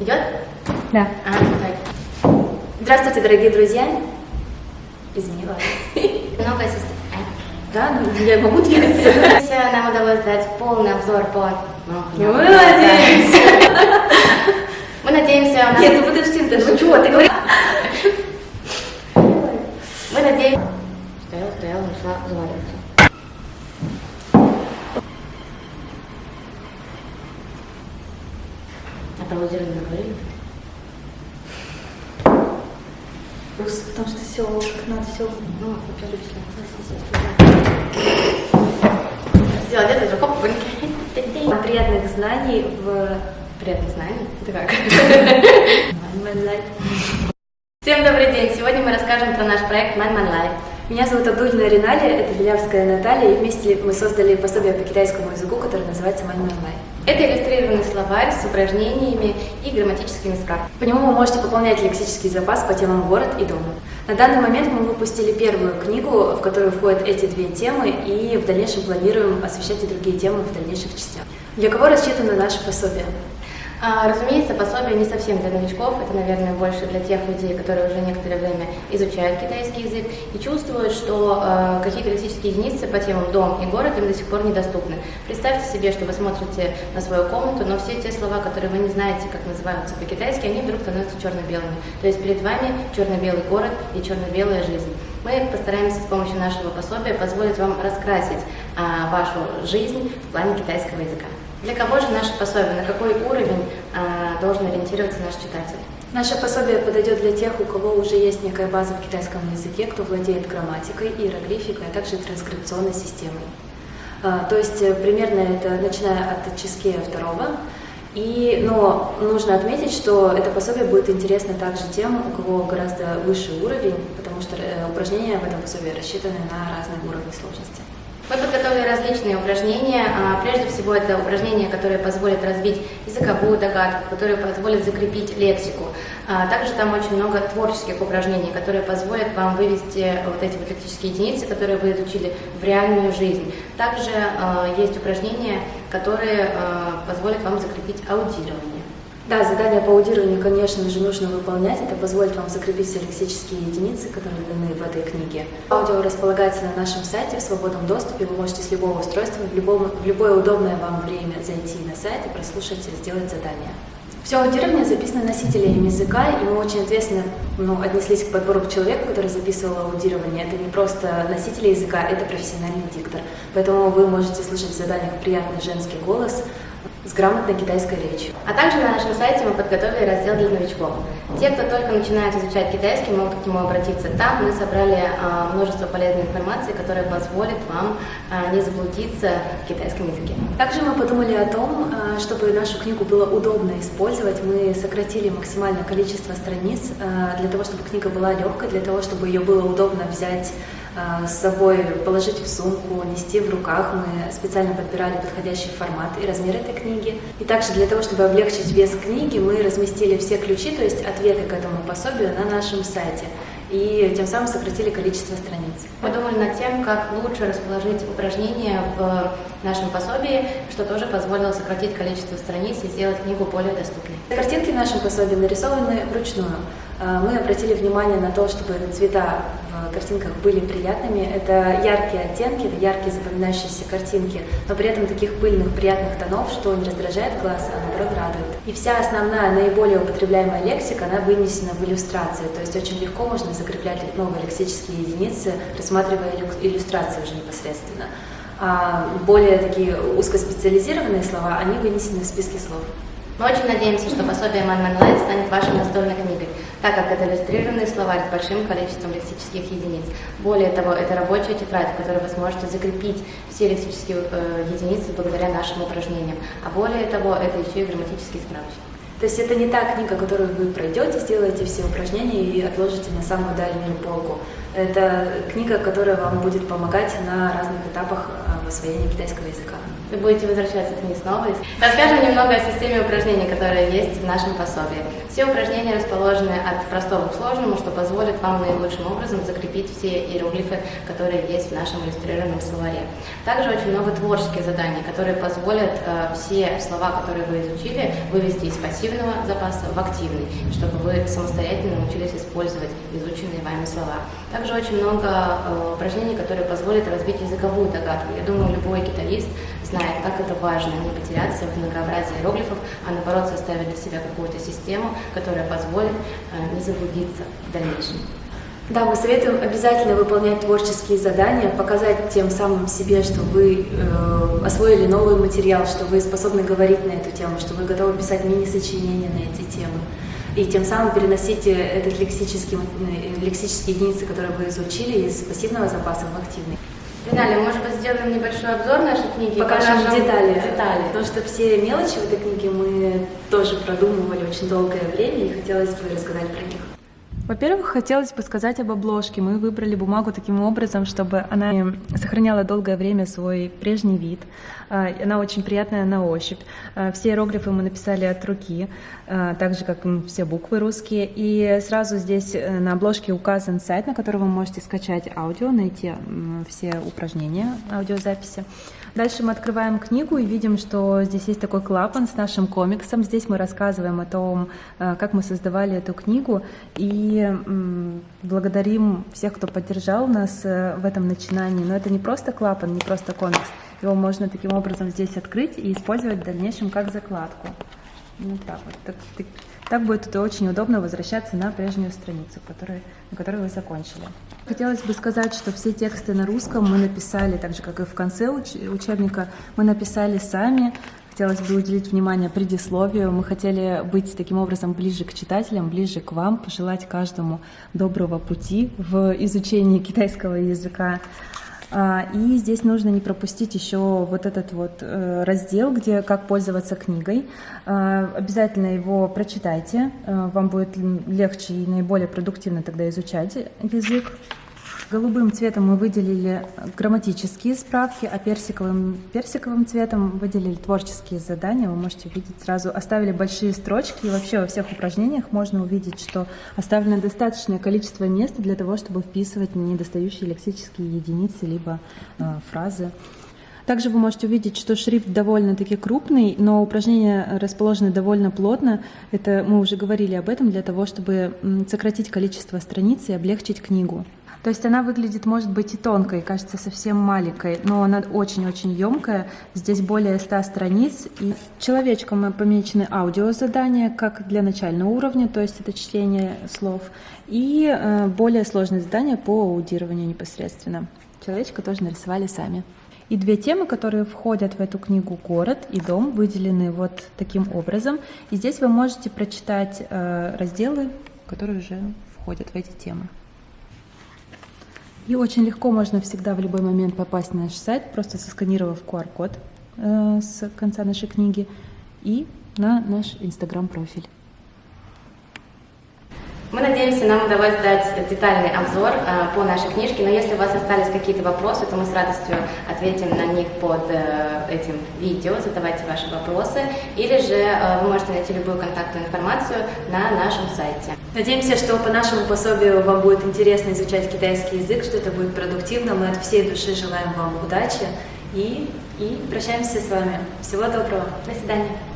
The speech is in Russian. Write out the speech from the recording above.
Идет? Да. А, так. Здравствуйте, дорогие друзья. Извини, ладно. Много ассистентов. Да, ну я могу двигаться. Нам удалось дать полный обзор по... Ну, Мы надеемся. Мы надеемся... Нет, ну подожди, ты ну чего, ты говоришь? Мы надеемся... Стояла, стояла, начала заваливаться. А про аудирование говорили? Просто потому что все, надо все. Ну, Сделать это хоп, вынки. Приятных знаний в Приятных знаний. Это как? Всем добрый день! Сегодня мы расскажем про наш проект Man Man Life. Меня зовут Абдульна Риналя, это Белявская Наталья, и вместе мы создали пособие по китайскому языку, которое называется Man Man Life. Это иллюстрированный словарь с упражнениями и грамматическими справками. По нему вы можете пополнять лексический запас по темам город и дом. На данный момент мы выпустили первую книгу, в которую входят эти две темы, и в дальнейшем планируем освещать и другие темы в дальнейших частях. Для кого рассчитано наше пособие? А, разумеется, пособие не совсем для новичков, это, наверное, больше для тех людей, которые уже некоторое время изучают китайский язык и чувствуют, что э, какие-то лексические единицы по темам дом и город им до сих пор недоступны. Представьте себе, что вы смотрите на свою комнату, но все те слова, которые вы не знаете, как называются по-китайски, они вдруг становятся черно-белыми. То есть перед вами черно-белый город и черно-белая жизнь. Мы постараемся с помощью нашего пособия позволить вам раскрасить а, вашу жизнь в плане китайского языка. Для кого же наше пособие, на какой уровень а, должен ориентироваться наш читатель? Наше пособие подойдет для тех, у кого уже есть некая база в китайском языке, кто владеет грамматикой, иероглификой, а также транскрипционной системой. А, То есть э, примерно это начиная от Ческея второго. И, но нужно отметить, что это пособие будет интересно также тем, у кого гораздо выше уровень, потому что э, упражнения в этом пособии рассчитаны на разные уровни сложности. Мы подготовили различные упражнения. А, Прежде всего, это упражнения, которые позволят развить языковую догадку, которые позволят закрепить лексику. А, Также там очень много творческих упражнений, которые позволят вам вывести вот эти вот лексические единицы, которые вы изучили, в реальную жизнь. Также а, есть упражнения, которые позволят вам закрепить аудирование. Да, задания по аудированию, конечно же, нужно выполнять. Это позволит вам закрепить все лексические единицы, которые даны в этой книге. Аудио располагается на нашем сайте в свободном доступе. Вы можете с любого устройства в, любом, в любое удобное вам время зайти на сайт и прослушать и сделать задание. Все аудирование записано носителями языка, и мы очень ответственно ну, отнеслись к подбору человека, который записывал аудирование. Это не просто носитель языка, это профессиональный диктор. Поэтому вы можете слышать в заданиях приятный женский голос с грамотной китайской речью. А также на нашем сайте мы подготовили раздел для новичков. Те, кто только начинает изучать китайский, могут к нему обратиться. Там мы собрали а, множество полезной информации, которая позволит вам а, не заблудиться в китайском языке. Также мы подумали о том, э, чтобы нашу книгу было удобно использовать. Мы сократили максимальное количество страниц для того, чтобы книга была легкой, для того, чтобы ее было удобно взять с собой, положить в сумку, нести в руках. Мы специально подбирали подходящий формат и размер этой книги. И также для того, чтобы облегчить вес книги, мы разместили все ключи, то есть ответы к этому пособию на нашем сайте. И тем самым сократили количество страниц. Мы думали над тем, как лучше расположить упражнения в нашем пособии, что тоже позволило сократить количество страниц и сделать книгу более доступной. Картинки в нашем пособии нарисованы вручную. А, Мы обратили внимание на то, чтобы цвета в картинках были приятными. Это яркие оттенки, это яркие запоминающиеся картинки, но при этом таких пыльных, приятных тонов, что не раздражает глаз, а наоборот радует. И вся основная, наиболее употребляемая лексика, она вынесена в иллюстрации, то есть очень легко можно закреплять новые лексические единицы, рассматривая иллю- иллюстрации уже непосредственно. А более такие узкоспециализированные слова, они вынесены в списке слов. Мы очень надеемся, что пособие Man Light станет вашей настольной книгой, так как это иллюстрированный словарь с большим количеством лексических единиц. Более того, это рабочая тетрадь, в которой вы сможете закрепить все лексические э, единицы благодаря нашим упражнениям. А более того, это еще и грамматический справочник. То есть это не та книга, которую вы пройдете, сделаете все упражнения и отложите на самую дальнюю полку. Это книга, которая вам будет помогать на разных этапах а, освоения китайского языка. Вы будете возвращаться к ней снова. Расскажем немного о системе упражнений, которые есть в нашем пособии. Все упражнения расположены от простого к сложному, что позволит вам наилучшим образом закрепить все иероглифы, которые есть в нашем иллюстрированном словаре. Также очень много творческих заданий, которые позволят э, все слова, которые вы изучили, вывести из пассивного запаса в активный, чтобы вы самостоятельно научились использовать изученные вами слова. Также очень много э, упражнений, которые позволят развить языковую догадку. Я думаю, любой китаист знает, как это важно не потеряться в многообразии иероглифов, а наоборот составить для себя какую-то систему, которая позволит э, не заблудиться в дальнейшем. Да, мы советуем обязательно выполнять творческие задания, показать тем самым себе, что вы э, освоили новый материал, что вы способны говорить на эту тему, что вы готовы писать мини-сочинения на эти темы. И тем самым переносите этот лексический, э, лексические единицы, которые вы изучили, из пассивного запаса в активный. Финале, может быть, сделаем небольшой обзор нашей книги? Покажем детали. детали. Потому что все мелочи в этой книге мы тоже продумывали очень долгое время, и хотелось бы рассказать про них. Во-первых, хотелось бы сказать об обложке. Мы выбрали бумагу таким образом, чтобы она сохраняла долгое время свой прежний вид. А, она очень приятная на ощупь. А, все иероглифы мы написали от руки, а, так же, как все буквы русские. И сразу здесь э, на обложке указан сайт, на который вы можете скачать аудио, найти все упражнения аудиозаписи. Дальше мы открываем книгу и видим, что здесь есть такой клапан с нашим комиксом. Здесь мы рассказываем о том, э, как мы создавали эту книгу, и благодарим всех, кто поддержал нас э, в этом начинании. Но это не просто клапан, не просто комикс. Его можно таким образом здесь открыть и использовать в дальнейшем как закладку. Ну так вот. Так, так, так будет очень удобно возвращаться на прежнюю страницу, которую, на которой вы закончили. Хотелось бы сказать, что все тексты на русском мы написали, так же, как и в конце уч учебника, мы написали сами. Хотелось бы уделить внимание предисловию. Мы хотели быть таким образом ближе к читателям, ближе к вам, пожелать каждому доброго пути в изучении китайского языка. А, и здесь нужно не пропустить еще вот этот вот э, раздел, где как пользоваться книгой. А, обязательно его прочитайте, э, вам будет легче и наиболее продуктивно тогда изучать язык. Голубым цветом мы выделили грамматические справки, а персиковым, персиковым цветом выделили творческие задания. Вы можете увидеть сразу, оставили большие строчки. И вообще во всех упражнениях можно увидеть, что оставлено достаточное количество места для того, чтобы вписывать недостающие лексические единицы либо э, фразы. Также вы можете увидеть, что шрифт довольно-таки крупный, но упражнения расположены довольно плотно. Это мы уже говорили об этом для того, чтобы сократить количество страниц и облегчить книгу. То есть она выглядит, может быть, и тонкой, кажется совсем маленькой, но она очень-очень емкая. Здесь более 100 страниц. И человечком помечены аудиозадания, как для начального уровня, то есть это чтение слов, и э, более сложные задания по аудированию непосредственно. Человечка тоже нарисовали сами. И две темы, которые входят в эту книгу «Город» и «Дом», выделены вот таким образом. И здесь вы можете прочитать э, разделы, которые уже входят в эти темы. И очень легко можно всегда в любой момент попасть на наш сайт, просто сосканировав QR-код э, с конца нашей книги и на наш инстаграм-профиль. Надеемся, нам удалось дать детальный обзор э, по нашей книжке, но если у вас остались какие-то вопросы, то мы с радостью ответим на них под э, этим видео, задавайте ваши вопросы, или же э, вы можете найти любую контактную информацию на нашем сайте. Надеемся, что по нашему пособию вам будет интересно изучать китайский язык, что это будет продуктивно. Мы от всей души желаем вам удачи и, и прощаемся с вами. Всего доброго. До свидания.